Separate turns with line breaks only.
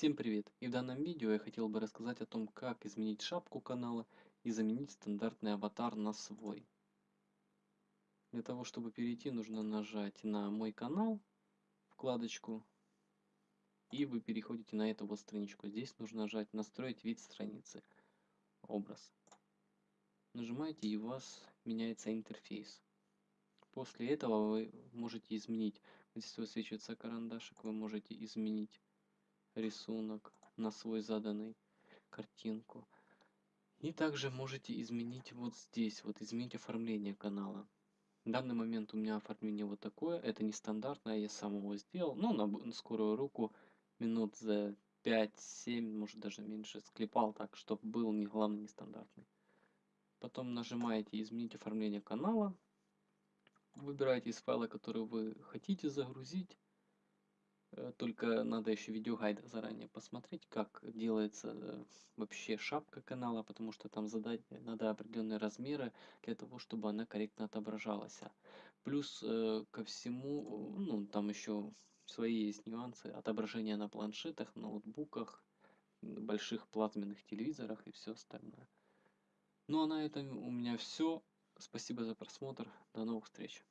Всем привет! И в данном видео я хотел бы рассказать о том, как изменить шапку канала и заменить стандартный аватар на свой. Для того, чтобы перейти, нужно нажать на мой канал, вкладочку, и вы переходите на эту вот страничку. Здесь нужно нажать настроить вид страницы, образ. Нажимаете и у вас меняется интерфейс. После этого вы можете изменить, здесь высвечивается карандашик, вы можете изменить рисунок на свой заданный картинку. И также можете изменить вот здесь, вот изменить оформление канала. В данный момент у меня оформление вот такое, это не стандартное, я сам его сделал, но на скорую руку минут за 5-7, может даже меньше, склепал так, чтобы был не главный, не стандартный. Потом нажимаете изменить оформление канала, выбираете из файла, который вы хотите загрузить, только надо еще видеогайд заранее посмотреть, как делается э, вообще шапка канала, потому что там задать надо определенные размеры для того, чтобы она корректно отображалась. Плюс э, ко всему, ну там еще свои есть нюансы отображения на планшетах, ноутбуках, больших плазменных телевизорах и все остальное. Ну а на этом у меня все. Спасибо за просмотр. До новых встреч.